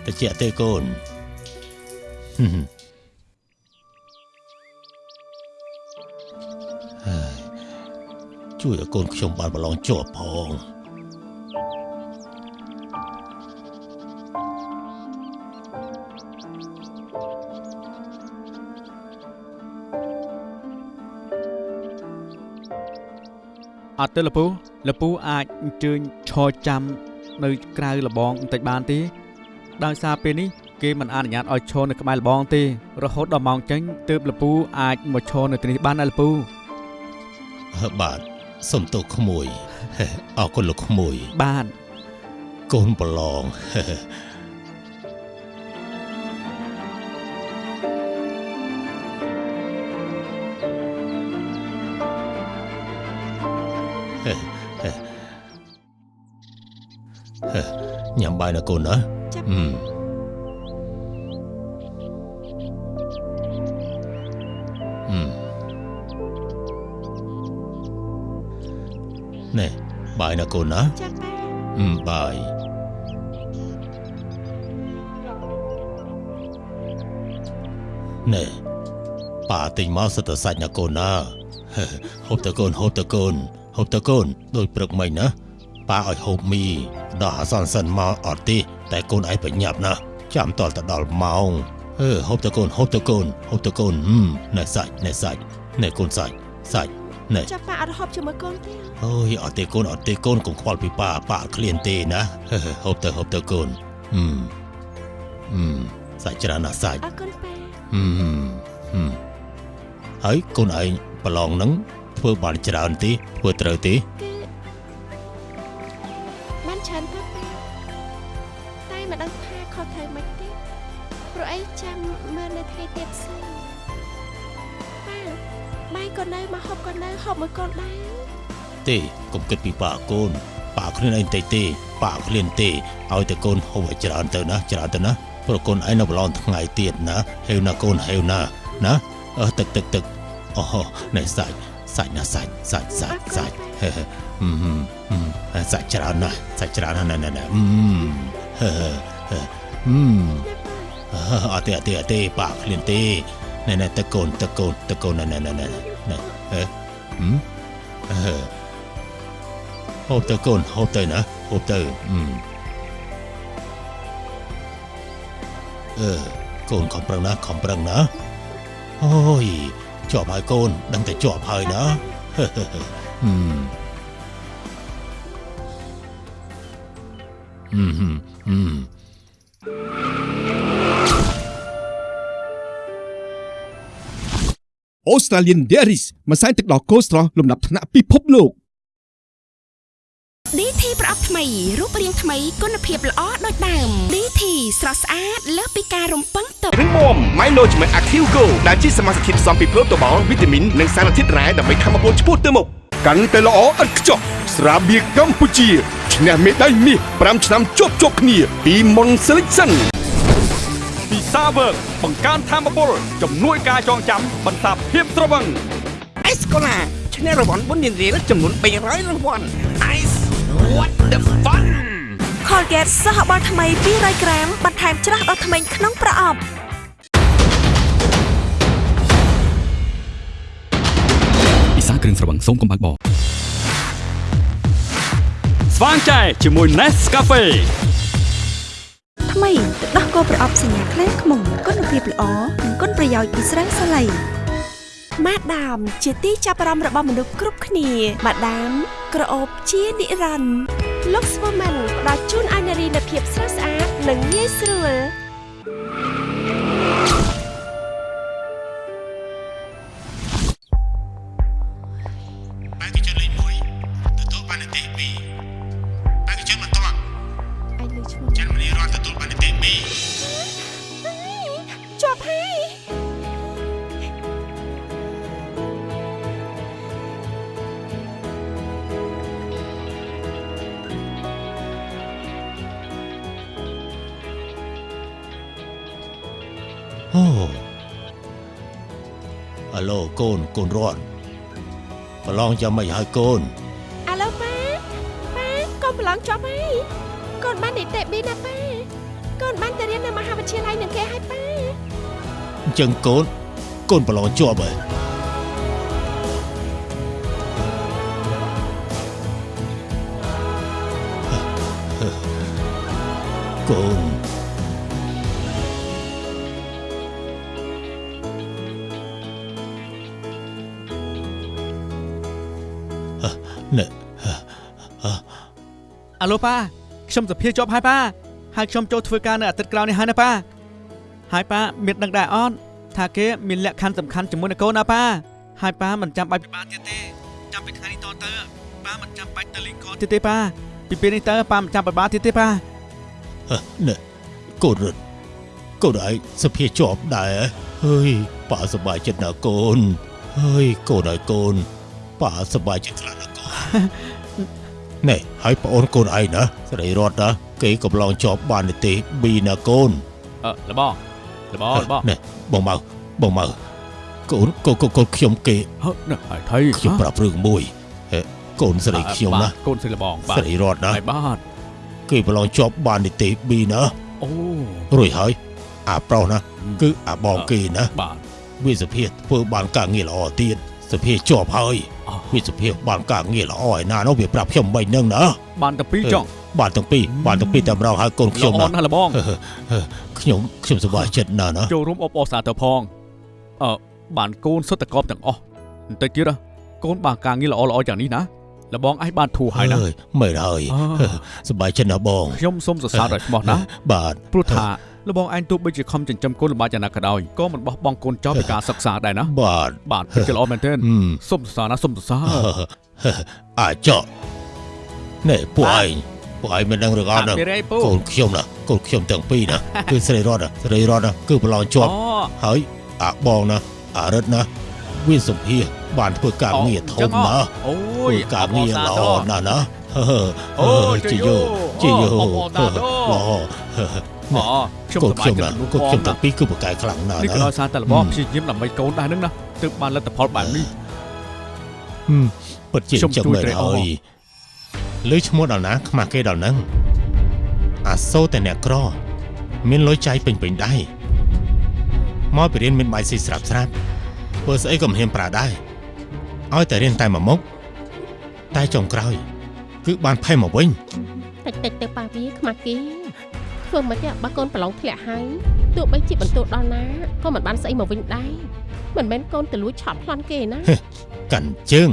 តិចទេកូនហឹមហើយជួយឲ្យកូនខ្ញុំបានប្រឡងជាប់ផងអត់ទេលពូលពូអាចអញ្ជើញឈរចាំនៅក្រៅលបងបន្តិចបានទេ ដោយសារពេលនេះគេមិនអនុញ្ញាតឲ្យឈរនៅក្បែរលបងទេរហូតដល់ម៉ោងចេញទើបលពូអាចមកឈរនៅទីនេះបានណាលពូបាទសុំទោសក្មួយអរគុណលោកក្មួយបានកូនប្រឡងញ៉ាំបាយណាកូនណាចាប់ហឹមហឹម ណែបាយណាកូនណាចាប់ប៉ាហឹមបាយណែប៉ាទិញមកសិតតែសាច់ណាកូនណាហូបតើកូនហូបតើកូនហូបតើកូនដូចព្រឹកមិញណាប៉ាឲ្យហូបមីដល់អាសន្នសិនមកអត់ទេ តែកូនឯងប្រញាប់ណាចាំតលទៅដល់ម៉ោងអឺហូបតើកូនហូបតើកូនហូបតើកូនហឹមណែសាច់ណែសាច់ណែកូនសាច់សាច់ណែចាប់ប៉ាអត់ហូបជាមួយកូនទេអូយអត់ទេកូនអត់ទេកូនកុំខ្វល់ពីប៉ាប៉ាអត់ឃ្លានទេណាហូបទៅហូបទៅកូនហឹមហឹមសាច់ច្រើនណាស់សាច់អរគុណប៉ាហឹមហឹមហើយកូនឯងប្រឡងហ្នឹងធ្វើបានច្រើនទេធ្វើត្រូវទេគឺ កូននៅមកហូបកូននៅហូបមួយកូនដែរទេកុំគិតពីប៉ាកូនប៉ាឃ្លានឯងតិចទេប៉ាឃ្លានទេឲ្យតែកូនហូបឲ្យច្រើនទៅណាច្រើនទៅណាព្រោះកូនឯងនៅប្រឡងថ្ងៃទៀតណាហេវណាកូនហេវណាណាអឺទឹកទឹកទឹកអូណែសាច់សាច់ណាសាច់សាច់សាច់សាច់ហេហេហឹមហឹមហឹមសាច់ច្រើនណាស់សាច់ច្រើនណាស់ណែណែណែហឹមហេហេហេហឹមអត់ទេអត់ទេអត់ទេប៉ាឃ្លានទេណែណែទឹកកូនទឹកកូនទឹកកូនណែណែណែណែណែ ហេហឹមអឺហូបទៅកូនហូបទៅណាហូបទៅអឺអឺកូនខំប្រឹងណាខំប្រឹងណាអូយជាប់ហើយកូនដឹងតែជាប់ហើយណាហឺហឹមហឹមហឹមហឹម Australian Dairies ម្សៅទឹកដោះគោស្រស់លំដាប់ថ្នាក់ពិភពលោក DT ប្រអប់ថ្មីរូបរាងថ្មីគុណភាពល្អដូចដើម DT ស្រស់ស្អាតលើសពីការរំពឹងទុករឹងមាំ Milo ជាមួយ Active Go ដែលជាសមាសធាតុផ្សំពីប្រូតូបាល់វីតាមីននិងសារធាតុរ៉ែដើម្បីធ្វើឲ្យពលឆ្ពោះទៅមុខកាន់តែល្អឥតខ្ចោះស្រាបៀរកម្ពុជាឈ្នះមេដាយមាស5ឆ្នាំជាប់ជាប់គ្នាពី Mon Selection ពីសាវើកបង្កើនធមពលជំនួយការចងចាំបន្សាបភាពត្រវឹងអេសកូឡាឈ្នះរង្វាន់បុណ្យរៀលចំនួន300រង្វាន់ Ice what the fun Colgate សហបាល់ថ្មី200ក្រាមបន្ថែមច្រាស់ដល់ថ្មីក្នុងប្រអប់ពិសាគ្រឿងស្រវឹងសូមកុំបើកបរស្វាងចែជាមួយ Nescafe ថ្មីទឹកដោះគោប្រអប់សញ្ញាខ្លែងខ្មុំគុណភាពល្អនិងគុណប្រយោជន៍ពីស្រាសាឡៃម៉ាដាមជាទីចាប់អារម្មណ៍របស់មនុស្សគ្រប់គ្នាម៉ាដាមក្រអូបជានិរន្តរ៍ Lux Woman ផ្ដល់ជូនឲ្យនារីនូវភាពស្រស់ស្អាតនិងងាយស្រួល កូនកូនរត់ប្រឡងចាំមិនហើយកូនអាឡូប៉ាប៉ាកូនប្រឡងចប់ហើយកូនបាននីតិ B ណាប៉ាកូនបានទៅរៀននៅមហាវិទ្យាល័យនឹងគេហើយប៉ាអញ្ចឹងកូនកូនប្រឡងជាប់ហើយកូន ណែអាឡូប៉ាខ្ញុំសភាជាប់ហើយប៉ាហើយខ្ញុំចូលធ្វើការនៅអាទិត្យក្រោយនេះហើយណាប៉ាហើយប៉ាមានដឹងដែរអត់ថាគេមានលក្ខខណ្ឌសំខាន់ជាមួយនឹងកូនណាប៉ាហើយប៉ាមិនចាំបាច់ពិបាកទៀតទេចាំពីថ្ងៃនេះតទៅប៉ាមិនចាំបាច់ទៅលេងកនទៀតទេប៉ាពីពេលនេះតើប៉ាមិនចាំពិបាកទៀតទេប៉ាណែកូនរត់កូនឯងសភាជាប់ដែរហើយប៉ាសប្បាយចិត្តណាស់កូនហើយកូនហើយកូន ប៉ាសប្បាយចិត្តខ្លាំងណាស់កូនណែហើយប្អូនកូនឯងណាស្រីរត់ណាគេកំឡងជាប់បាននីតិ B ណាកូនអឺលបងលបងលបងណែបងមកបងមកកូនកូនកូនកូនខ្ញុំគេហឺណាហើយថៃខ្ញុំប្រាប់រឿងមួយហេកូនស្រីខ្ញុំណាកូនស្រីលបងបាទស្រីរត់ណាហើយបាទគេប្រឡងជាប់បាននីតិ B ណាអូរួចហើយអាប្រុសណាគឺអាបងគេណាបាទវាសភាធ្វើបានការងារល្អទៀត សភាជាប់ហើយវាសភាបានការងារល្អឯណានោះវាប្រាប់ខ្ញុំមិនហ្នឹងណាបានតែពីរចង់បានទាំងពីរបានទាំងពីរតែម្ដងហើយកូនខ្ញុំល្អណាស់លបងខ្ញុំខ្ញុំសប្បាយចិត្តណាស់ណាចូលរួមអបអរសាទរផងអឺបានកូនសុទ្ធតែកប់ទាំងអស់បន្តិចទៀតណាកូនបានការងារល្អល្អយ៉ាងនេះណាលបងឯងបានធូរហើយណាអើយមែនហើយអឺសប្បាយចិត្តណាស់បងខ្ញុំសូមសរសើរដោយស្មោះណាស់បាទព្រោះថា លបងឯងទោះបីជាខំចិញ្ចឹមកូនលំបាកយ៉ាងណាក៏ដោយក៏មិនបោះបង់កូនចោលពីការសិក្សាដែរណាបាទបាទពិតជាល្អមែនទែនហឹមសូមសរសើរណាសូមសរសើរអាចកណែពួកឯងពួកឯងមិនដឹងរឿងអត់ណាអត់មានអីពូកូនខ្ញុំណាកូនខ្ញុំទាំងពីរណាគឺស្រីរតណាស្រីរតណាគឺប្រឡងជាប់អូហើយអាបងណាអារិតណាវាសុភាបានធ្វើការងារធំណាអូធ្វើយការងារល្អណាស់ណាហឺហឺអូជីយោជីយោអបអរតាទោល្អ អូខ្ញុំកូនសប្បាយខ្ញុំចិត្តណាមនុស្សកូនខ្ញុំផងណាទាំងពីរគឺប្រកែកខ្លាំងណាស់នេះណាក៏ដោយសារតែលបងព្យាយាមដើម្បីកូនដែរនឹងណាទើបបានលទ្ធផលបែបនេះហឹមពិតជាខ្ញុំចឹងជួយមែនត្រេកអហើរយលើឈ្មោះដល់ណាខ្មាស់គេដល់ហ្នឹងអាសូរតែអ្នកក្រ មានលុយចាយពេញពេញដែរមកពីរៀនមានបាយស៊ីស្រាប់ស្រាប់ធ្វើស្អីក៏មិនហ៊ានប្រើដែរឲ្យតែរៀនតែមួយមុខតែចុងក្រោយ គឺបានផេះមកវិញតិចតិចទៅប៉ាវាខ្មាស់គេ ធ្វើមិនទេបើកូនប្រឡងធ្លាក់ហើយទោះបីជាបន្ទោដល់ណាក៏មិនបានស្អីមកវិញដែរមិនមែនកូនទៅលួចឆក់ប្លន់គេណាកាន់ជើង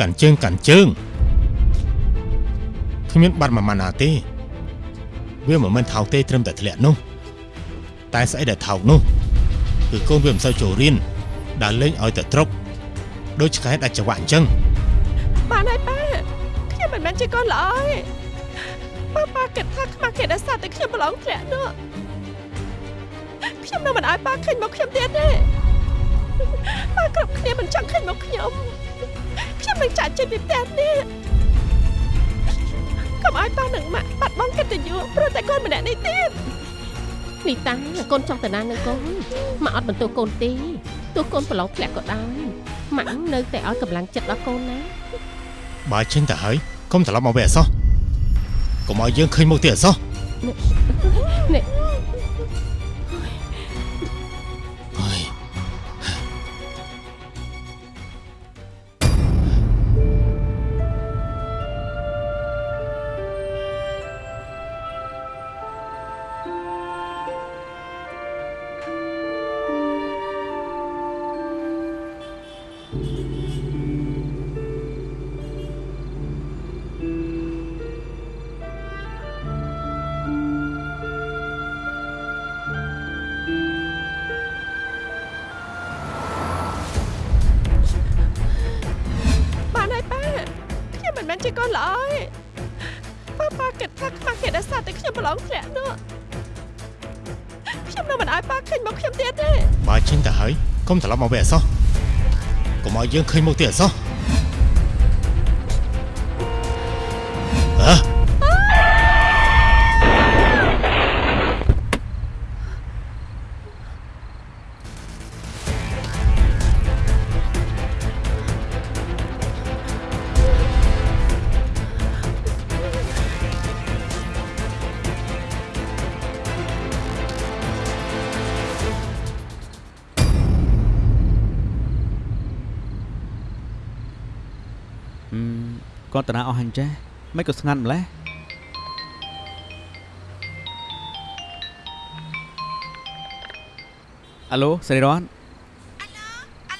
កាន់ជើងកាន់ជើងគ្មានបាត់មួយម៉ាណាទេវាមិនមែនថោកទេត្រឹមតែធ្លាក់នោះតែស្អីដែលថោកនោះគឺកូនវាមិនសូវចូលរៀនដើរលេងឲ្យតែត្រុកដូចឆ្កែដាច់ចង្វាក់អញ្ចឹងបានហើយប៉ាខ្ញុំមិនមែនជាកូនល្អទេ ប៉ាប៉ាគិតថាខ្មាស់គេដែលសារតែខ្ញុំប្រឡងធ្លាក់នោះខ្ញុំនៅមិនឲ្យប៉ាឃើញមកខ្ញុំទៀតទេប៉ាគ្រប់គ្នាមិនចង់ឃើញមកខ្ញុំខ្ញុំនឹងចាក់ចេញពីផ្ទះនេះកុំឲ្យប៉ានឹងម៉ាក់បាត់បង់កិត្តិយសព្រោះតែកូនម្នាក់នេះទៀតនេះតាកូនចង់ទៅណានឹងកូនម៉ាក់អត់បន្ទោសកូនទេទោះកូនប្រឡងធ្លាក់ក៏ដោយម៉ាក់នៅតែឲ្យកម្លាំងចិត្តដល់កូនណាបើចេញទៅហើយកុំត្រឡប់មកវិញអសោះ កុំឲ្យយើងឃើញមុខទៀតអសោះ មាស់គេដែលសារតែខ្ញុំប្រឡងធ្លាក់នោះខ្ញុំនៅមិនឲ្យប៉ាឃើញមកខ្ញុំទៀតទេបើចេញទៅហើយកុំត្រឡប់មកវិញអសោះកុំឲ្យយើងឃើញមុខទៀតអសោះ អស់អញ្ចេះមិនក៏ស្ងាត់ម្លេះអាឡូសេរីរ៉ាន់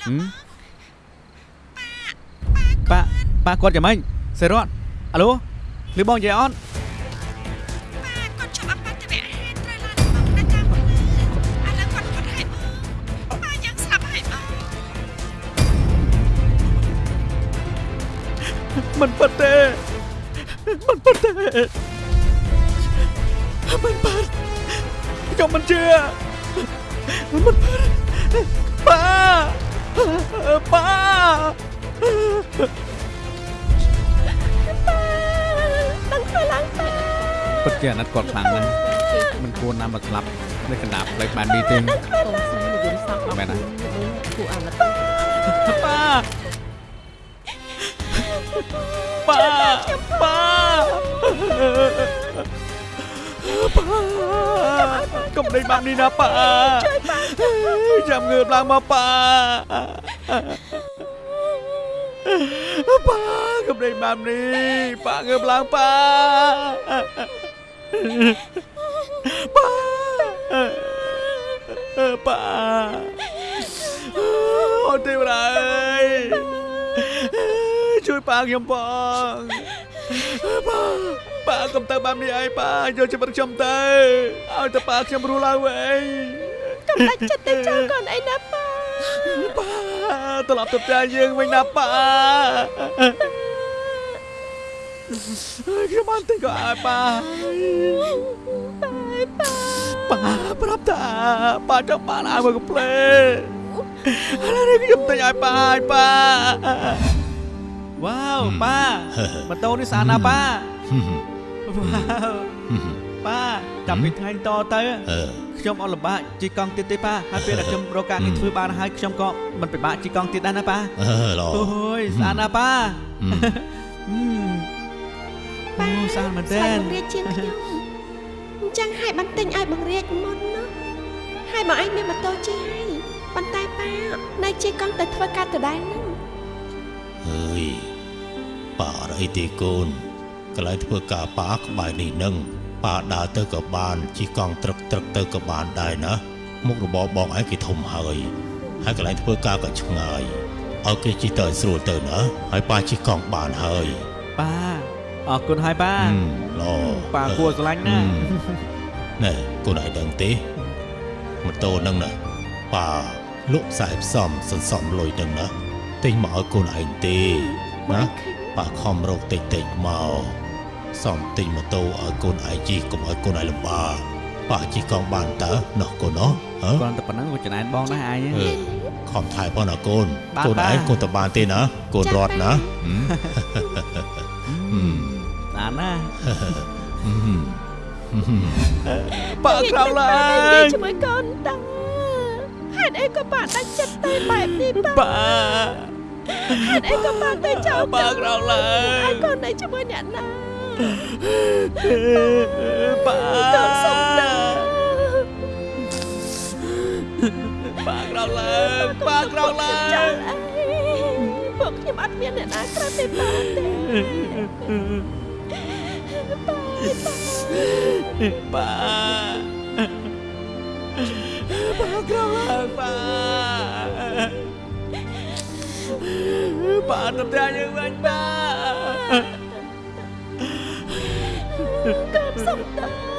អាឡូប៉ាប៉ាគាត់យ៉ាងម៉េចសេរីរ៉ាន់អាឡូឮបងនិយាយអត់គាត់ជាប់អបតវៈហេតុត្រូវឡើងមកនៅតាមឥឡូវគាត់គា ត់ហេតុប៉ាយ៉ាងស្លាប់ហើយបងមិនពិតទេមិនពិតទេមិនពិតខ្ញុំមិនជឿមិនពិតប៉ាប៉ាដឹងធ្វើឡើងប៉ាពិតជាអាណិតគាត់ខ្លាំងណាស់មិនគួរណាស់មកស្លាប់នៅកណ្ដាលផ្លេចបាននេះទេកូនស្រីនិយាយសោកមែនណាគួរអាណិតប៉ាប៉ាប៉ា ប៉ាកុំដេញបាននេះណាប៉ាជួយប៉ាចាំងើបឡើងមកប៉ាប៉ាកុំដេញបាននេះប៉ាងើបឡើងប៉ាប៉ាប៉ាអូទេវរាយជួយប៉ាខ្ញុំបង ប៉ាប៉ាកុំទៅបែបនេះអីប៉ាយកជីវិតខ្ញុំទៅឲ្យតែប៉ាខ្ញុំរស់ឡើងវិញកុំដាច់ចិត្តទៅចោលកូនអីណាប៉ាប៉ាត្រឡប់ទៅផ្ទះយើងវិញណាប៉ាខ្ញុំបានទិញក៏ឲ្យប៉ាប៉ាប្រាប់តាប៉ាចង់បានឲ្យមកកំភ្លេឥឡូវនេះខ្ញុំទិញឲ្យប៉ាឲ្យប៉ា វ៉ាវប៉ាម៉ូតូនេះស្អាតណាស់ប៉ាវ៉ាវប៉ាចាប់ពីថ្ងៃតទៅអឺខ្ញុំអត់លំបាកជីកង់ទៀតទេប៉ាហើយពេលដែលខ្ញុំរកការងារធ្វើបានហើយខ្ញុំក៏មិនពិបាកជីកង់ទៀតដែរណាប៉ាអឺល្អអូយស្អាតណាស់ប៉ាអឺអូស្អាតមែនស្ទេវែងបង្រៀនជាងខ្ញុំអញ្ចឹងឲ្យបានទិញឲ្យបង្រៀនមុនណាហើយបងឯងមានម៉ូតូជិះហើយប៉ុន្តែប៉ានៅជិះកង់ទៅធ្វើការដដែលហ្នឹងអើយ ប៉ាអត់អីទេកូនកន្លែងធ្វើការប៉ាក្បែរនេះនឹងប៉ាដើរទៅក៏បានជិះកង់ត្រឹកត្រឹកទៅក៏បានដែរណាមុខរបរបងឯងគេធំហើយហើយកន្លែងធ្វើការក៏ឆ្ងាយឲ្យគេជិះទៅឲ្យស្រួលទៅណាហើយប៉ាជិះកង់បានហើយប៉ាអរគុណហើយប៉ាហឹមល្អប៉ាគួរស្រឡាញ់ណាស់ណែកូនឯងដឹងទេម៉ូតូហ្នឹងណាប៉ាលក់ខ្សែផ្សំសន្សំលុយហ្នឹងណាទិញមកឲ្យកូនឯងទេណា ប៉ាខំរកតិចតិចមកសំទិញម៉ូតូឲ្យកូនឯងជិះកុំឲ្យកូនឯងលំបាកប៉ាជិះកង់បានតើណោះកូនណោះហ៎គ្រាន់តែប៉ុណ្ណឹងក៏ចំណែនបងដែរឯងអឺខំថែផងណាកូនបានកូនបាទឯងកូនតបានទេណាកូនរត់ណាហឹមហឹមស្អាតណាស់ហឹមហឹមហឹមប៉ាក្រោកឡើងជាមួយកូនតាហេតុអីក៏ប៉ាដាច់ចិត្តទៅបែបនេះប៉ាប៉ា ហេតុអីក៏ប៉ាទៅចោលប៉ាក្រោកឡើងឲ្យកូននៅជាមួយអ្នកណាប៉ាកូនសុំតាប៉ាក្រោកឡើងប៉ាក្រោកឡាចោងលអីពួកខ្ញុំអត់មានអ្នកណាក្រៅពីប៉ាទេប៉ាប៉ាប៉ាប៉ាក្រោកឡើង ប៉ាប៉ាទៅផ្ទះយើងវិញប៉ាកូនសុំតា